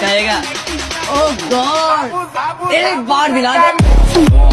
कहेगा ओह गॉड एक बार दिला दे।